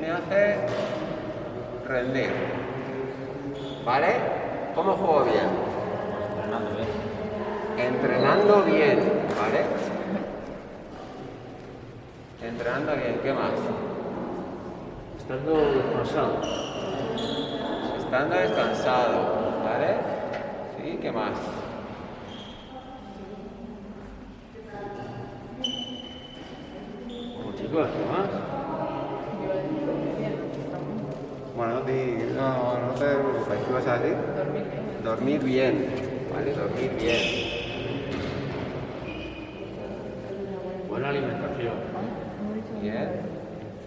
me hace rendir. ¿Vale? ¿Cómo juego bien? Entrenando bien. Entrenando bien, ¿vale? Entrenando bien, ¿qué más? Estando descansado. Estando descansado, ¿vale? Sí, ¿qué más? Como chicos, ¿qué más? Bueno, di- te preocupes, ¿qué vas a decir? Dormir bien, ¿vale? Dormir bien. Buena alimentación. Bien.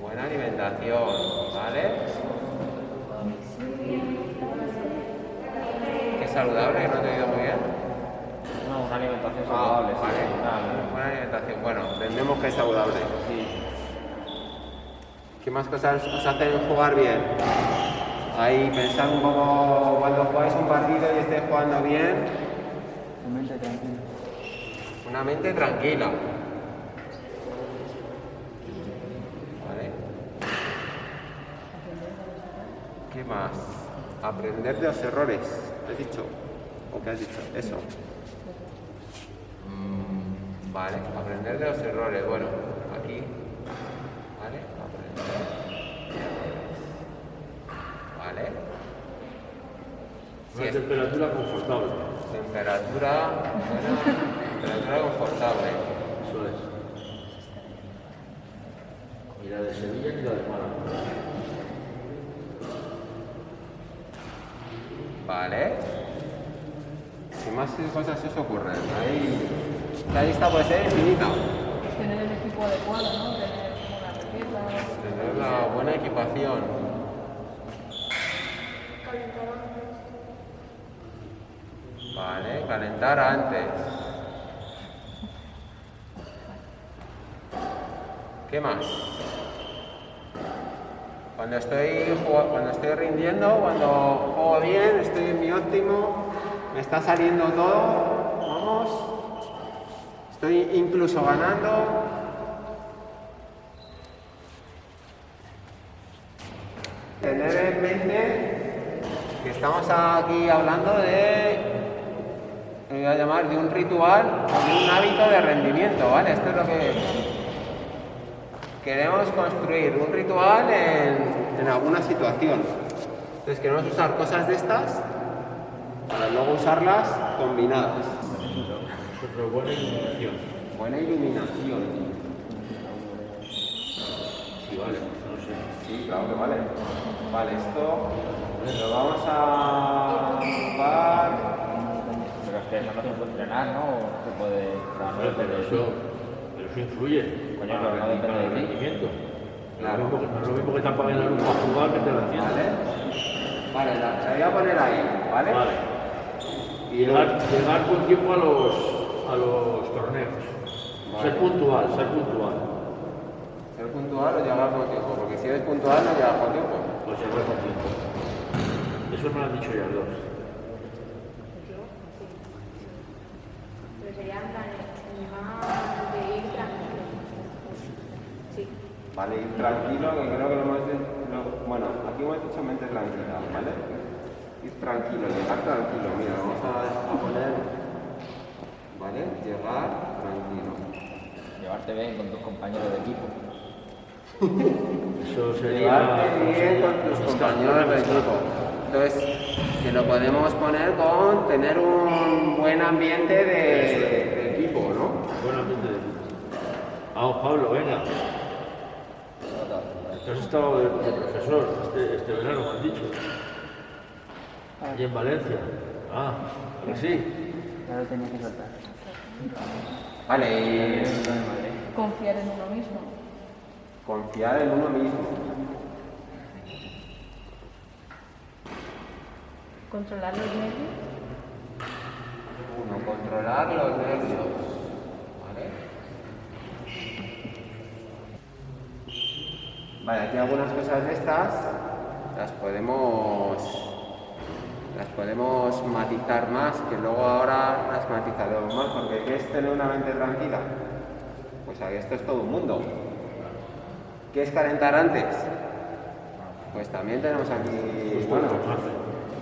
Buena alimentación, ¿vale? ¿Qué saludable? que ¿No te he oído muy bien? No, una alimentación Ah, saludable, vale. Buena alimentación. Bueno, entendemos que es saludable. sí. ¿Qué más cosas os hacen jugar bien? Ahí pensar un poco cuando jugáis un partido y estéis jugando bien, una mente tranquila. ¿Vale? ¿Qué más? Aprender de los errores. ¿Has dicho? ¿O qué has dicho? Eso. Mm, Vale, aprender de los errores. Bueno, aquí. ¿Vale? Aprender. ¿Vale? Una temperatura confortable. temperatura, buena, temperatura confortable. Eso es. Ni la de Sevilla ni la de Málaga. Vale. ¿Qué más cosas se os ocurren? Ahí, la lista puede ser infinita. Tener el equipo adecuado, ¿no? Tener una. Tener la buena equipación. Calentar antes. ¿Qué más? Cuando estoy, cuando estoy rindiendo, cuando juego bien, estoy en mi óptimo, me está saliendo todo, vamos, estoy incluso ganando. Tener en mente que estamos aquí hablando de, me voy a llamar, de un ritual o de un hábito de rendimiento, ¿vale? Esto es lo que queremos construir, un ritual en, en alguna situación. Entonces queremos usar cosas de estas para luego usarlas combinadas. Nosotros buena iluminación. Buena iluminación. Sí, vale, no sé. Sí, claro que vale. Vale, esto lo vamos a ocupar. Pero eso no se puede entrenar, ¿no? O se puede... pero eso, pero eso influye. Coño, para no el- depende para el rendimiento. Claro. No es lo mismo que- no es lo mismo que te apaguen la luz para jugar que te la enciendan. ¿Vale? Vale, la, voy a poner ahí, ¿vale? Vale. Y llegar, llegar con tiempo a los, a los torneos. Vale. Ser puntual, ser puntual. Ser puntual o llegar con tiempo, porque si eres puntual no llegas con tiempo. Pues llegar con tiempo. Eso me lo han dicho ya los dos. Pero sería en plan, más de ir tranquilo. Sí. Vale, ir tranquilo, que creo que lo más... lo- bueno, aquí hemos dicho mente tranquila, ¿vale? Ir tranquilo, llegar tranquilo. Mira, vamos a, a poner... ¿Vale? Llegar tranquilo. Llevarte bien con tus compañeros de equipo. Eso sería. Llevarte bien con tus compañeros de equipo. Entonces, que lo podemos poner con tener un buen ambiente de, de equipo, ¿no? Buen ambiente de equipo. Vamos, Pablo, venga. Has estado de, de profesor este, este verano, me han dicho. Allí en Valencia. Ah, sí. Ya lo tenía que soltar. Vale, y Confiar en uno mismo. confiar en uno mismo. Controlar los nervios. Uno, controlar los nervios. ¿Vale? Vale, aquí algunas cosas de estas las podemos las podemos matizar más, que luego ahora las matizaremos más, porque ¿qué es tener una mente tranquila? Pues aquí esto es todo un mundo. ¿Qué es calentar antes? Pues también tenemos aquí, Bueno, bueno.